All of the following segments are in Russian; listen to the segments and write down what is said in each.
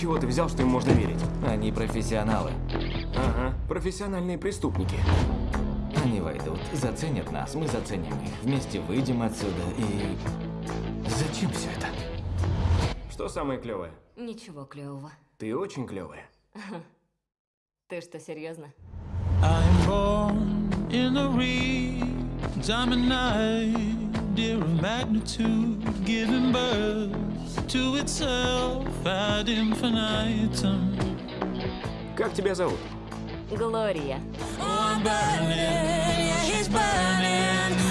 чего ты взял, что им можно верить? Они профессионалы. Ага, профессиональные преступники. Они войдут, заценят нас, мы заценим их. Вместе выйдем отсюда и... Зачем все это? Что самое клевое? Ничего клевого. Ты очень клевая. Ты что, серьезно? I'm born in a reed, diamond night, magnitude, giving birth to itself ad infinitum. Как тебя зовут? Глория. Oh, yeah.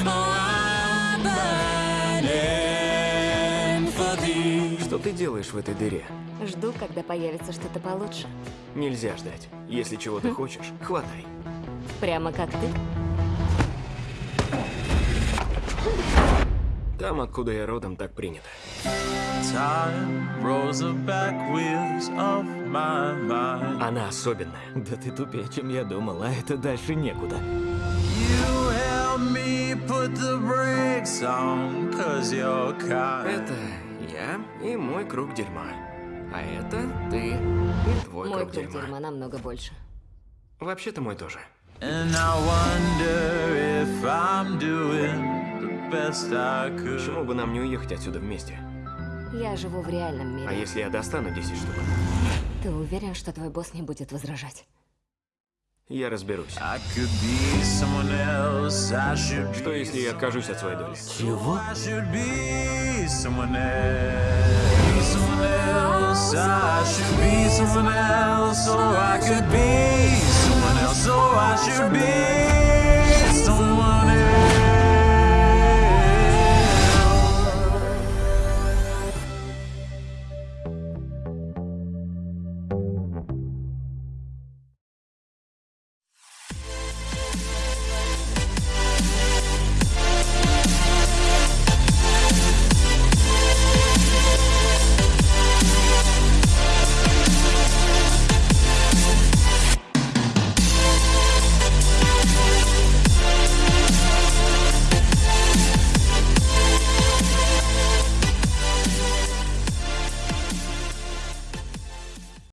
Oh. Что ты делаешь в этой дыре? Жду, когда появится что-то получше. Нельзя ждать. Если чего ты хочешь, хватай. Прямо как ты. Там, откуда я родом, так принято. Она особенная. Да ты тупее, чем я думал, а это дальше некуда. You help me put the brakes on, cause you're kind. Это я и мой круг дерьма. А это ты и твой Мой круг круг дерьма. дерьма намного больше. Вообще-то мой тоже. And I wonder if I'm doing Почему бы нам не уехать отсюда вместе? Я живу в реальном А мире. если я достану 10 штук? Ты уверен, что твой босс не будет возражать? Я разберусь. Else. Что если я откажусь от своей доли? Чего?